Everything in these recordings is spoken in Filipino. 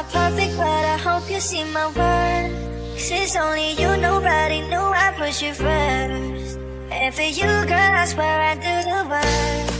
not perfect, but I hope you see my words. It's only you, nobody knew I put you first. And for you, girl, I swear I do the worst.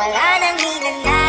wala nang hinanda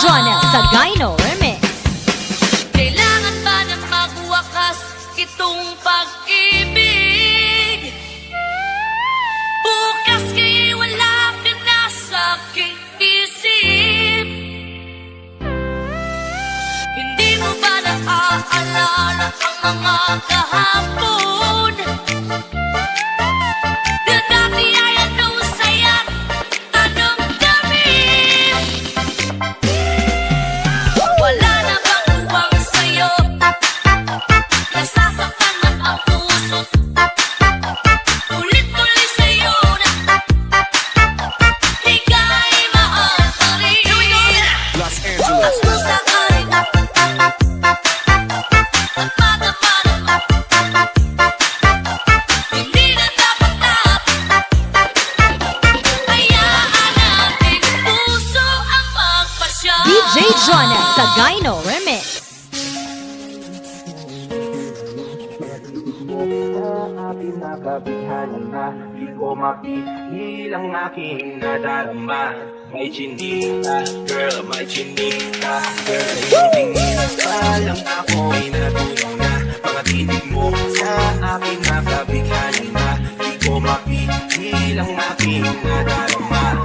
Jonel Sagayno Jonah Sagaino Remix. ating nakabihanan na Di ko mapigil ang aking nadarama May chinita, girl, may chinita Girl, sa iyong tingin Palang ako ay natulong na Mga titig mo sa aking nakabihanan na Di ko mapigil ang aking nadarama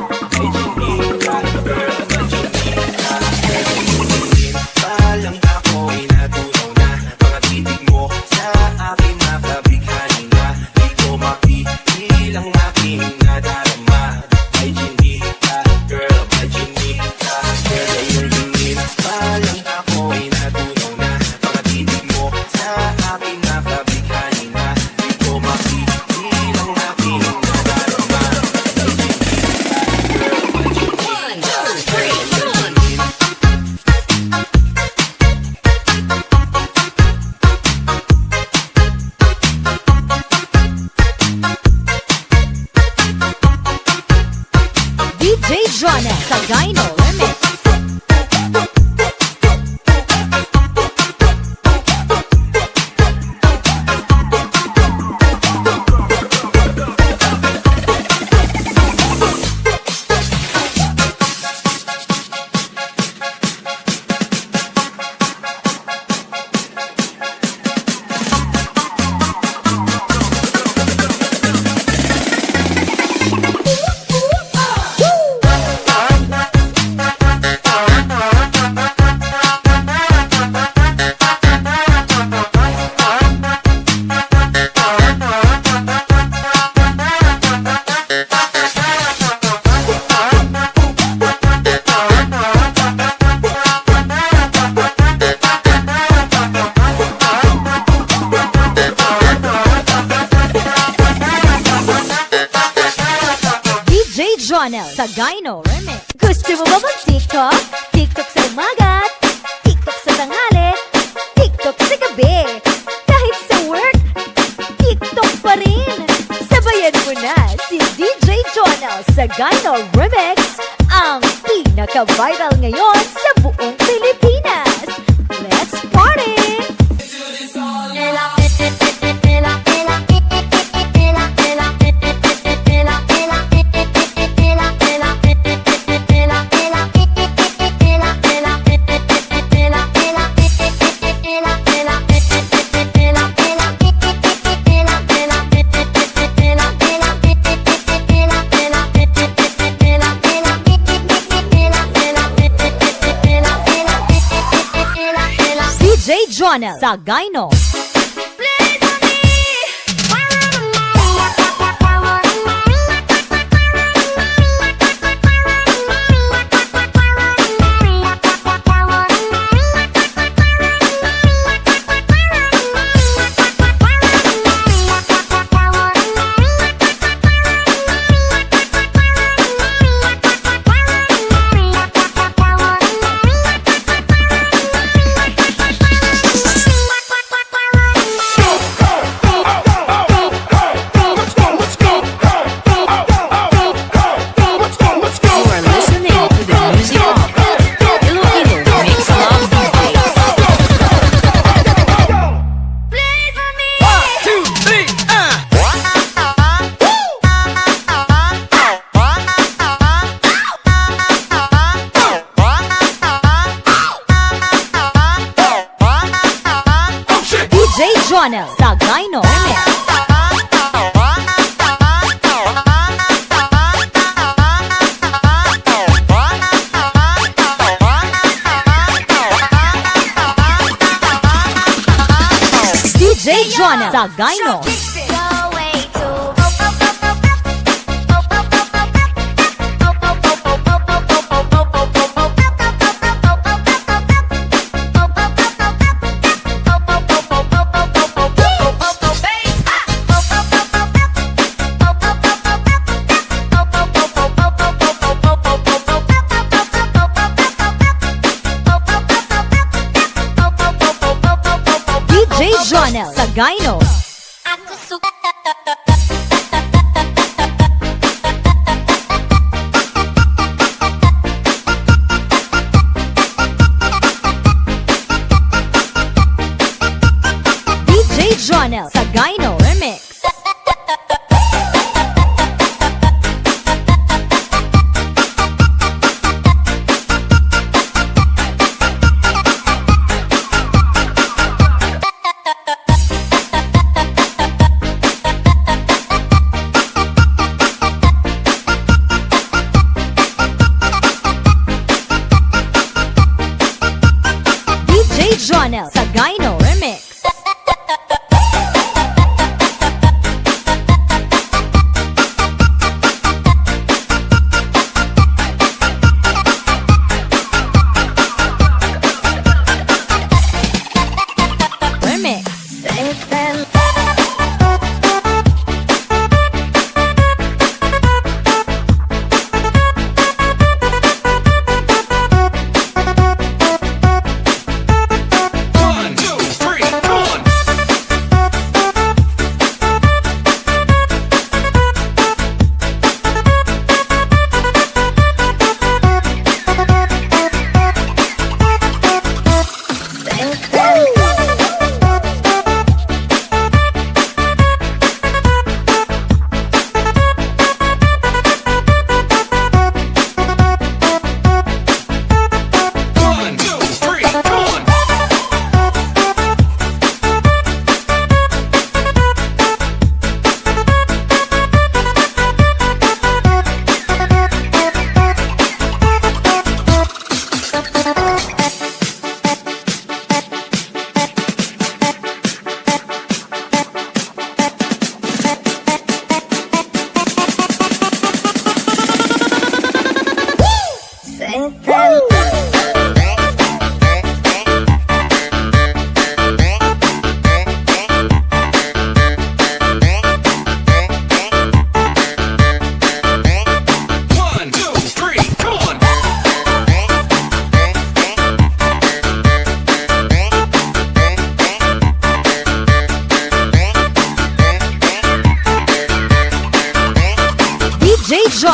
J. Jonel sa Gino. Ronald Sagayno Mix. DJ Jonah Sagayno. Chanel さがいのレミック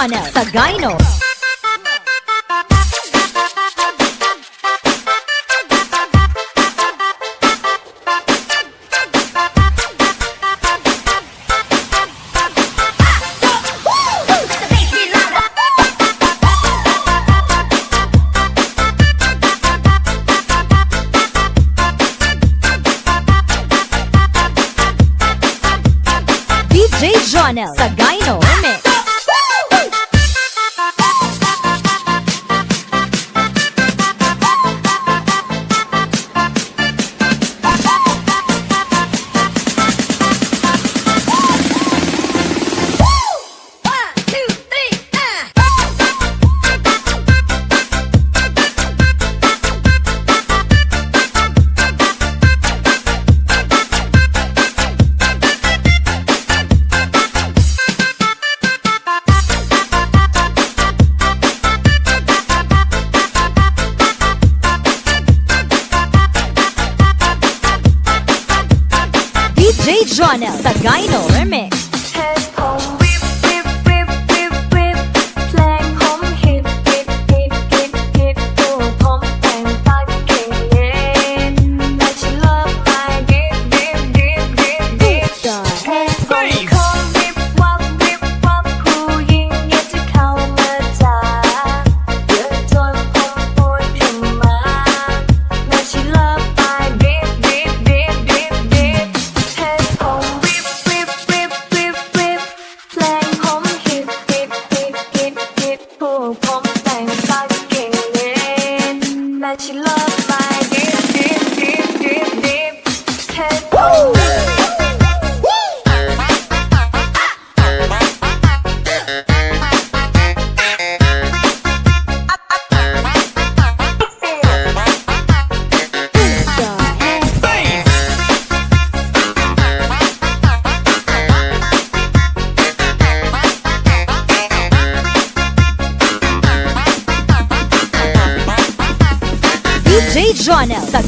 Channel sa that you love my Jonel sa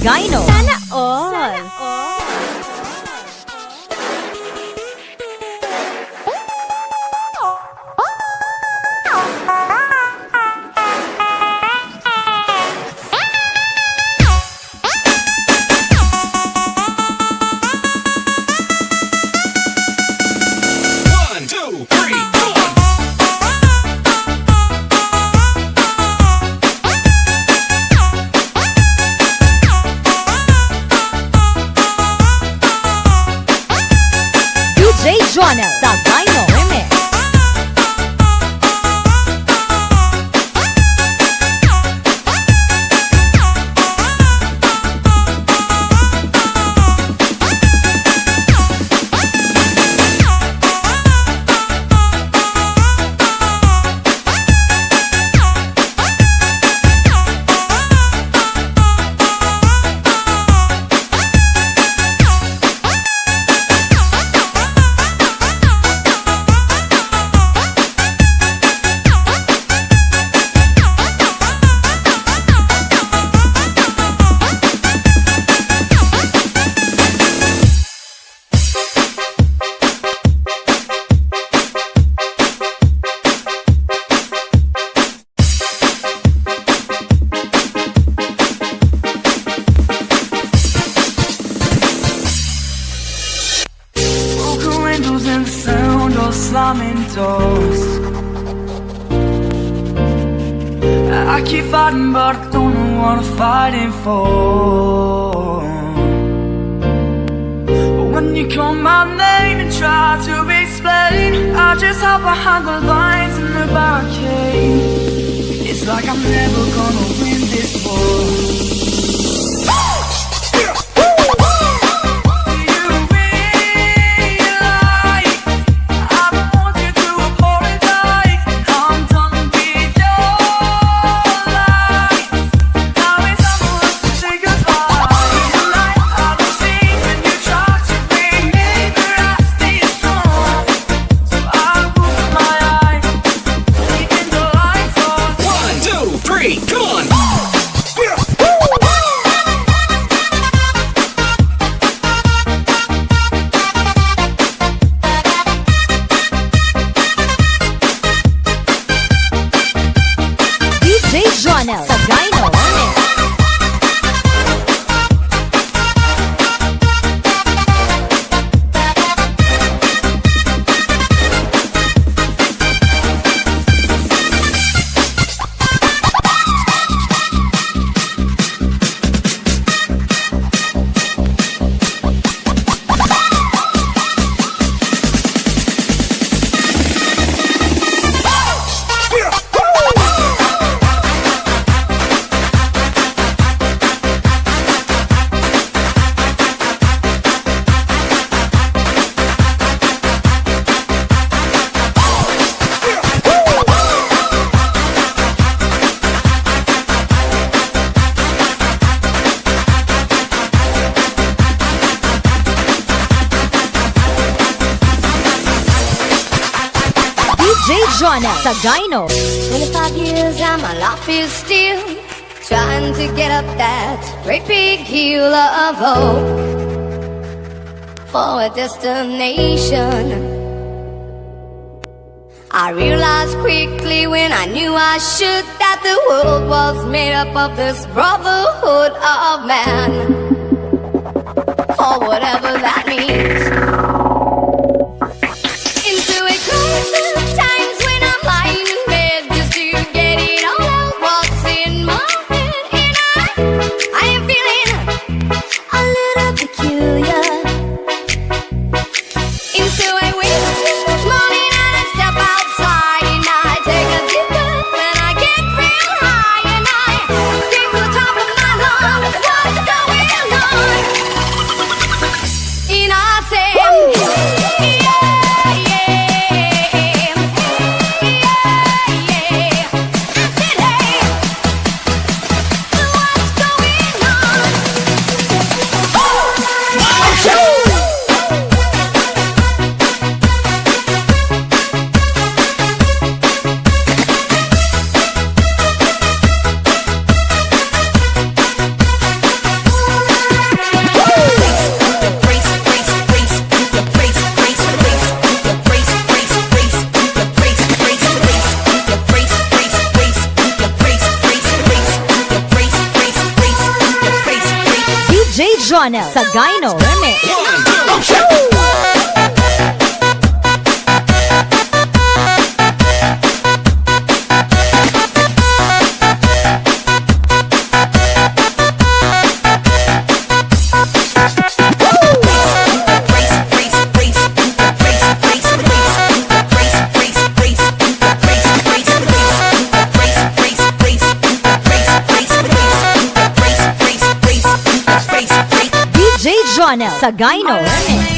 slamming doors. I keep fighting, but I don't know what I'm fighting for. But when you call my name and try to explain, I just hide behind the lines in the barricade. It's like I'm never gonna win this war. DJ Jonel sa Gyno. 25 years and my life is still trying to get up that great big hill of hope for a destination. I realized quickly when I knew I should that the world was made up of this brotherhood of man. For whatever that means. sa Gino. Channel sa Gyno. Ornish.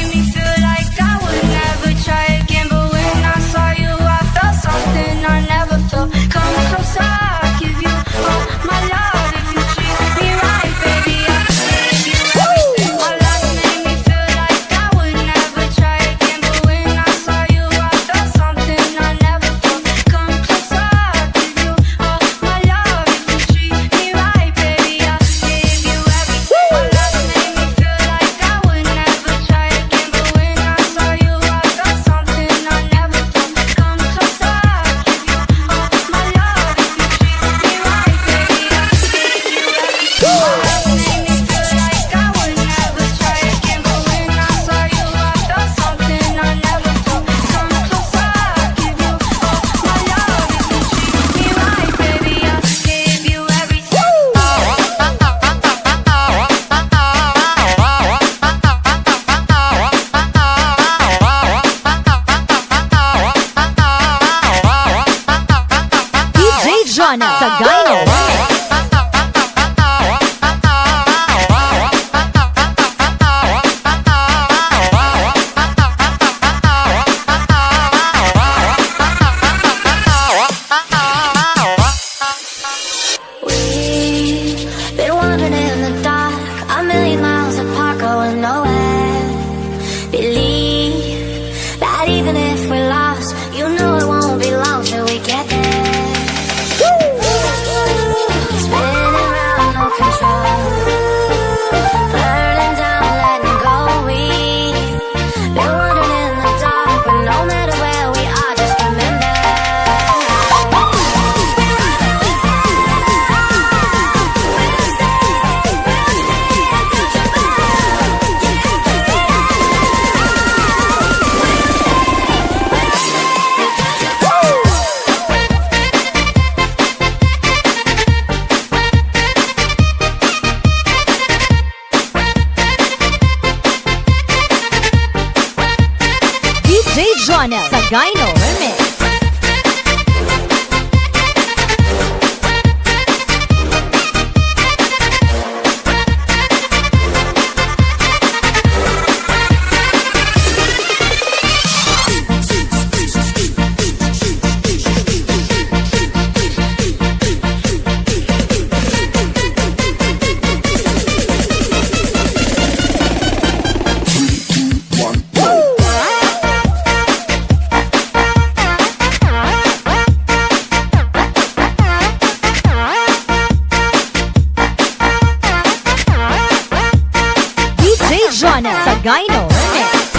Jonas Sagayno Next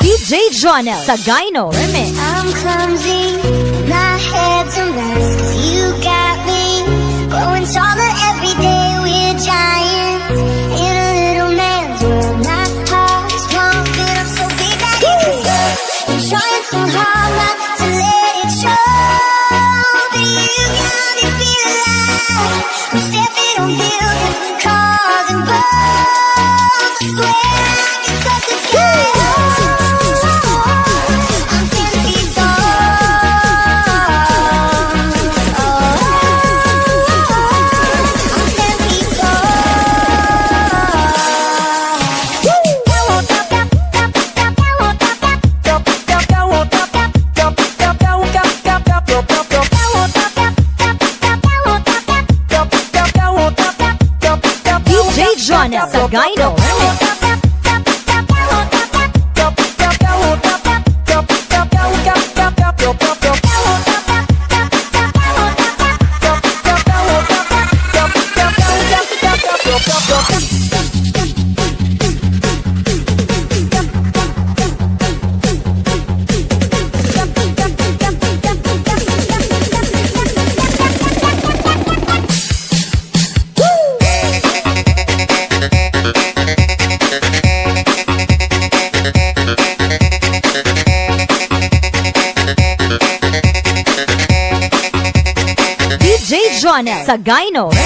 DJ Jonel Sagayno Remix. I'm clumsy. Gyno. Sa Gyno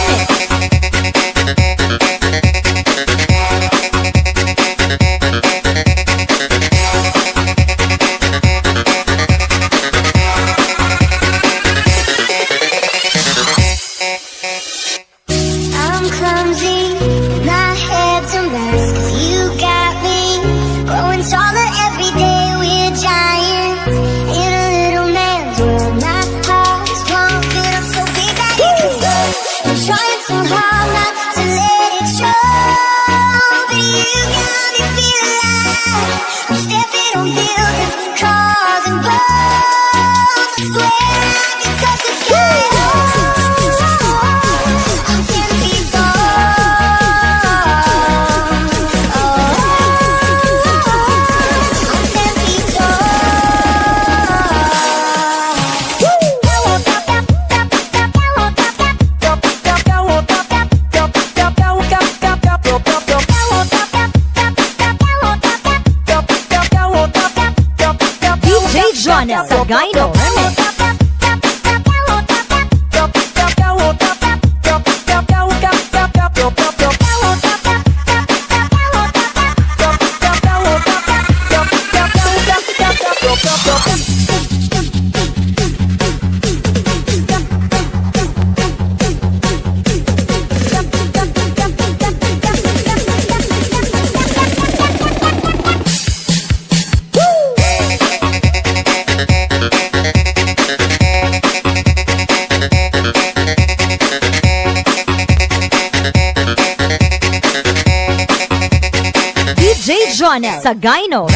Jonas Gyno. Jonel sa Gyno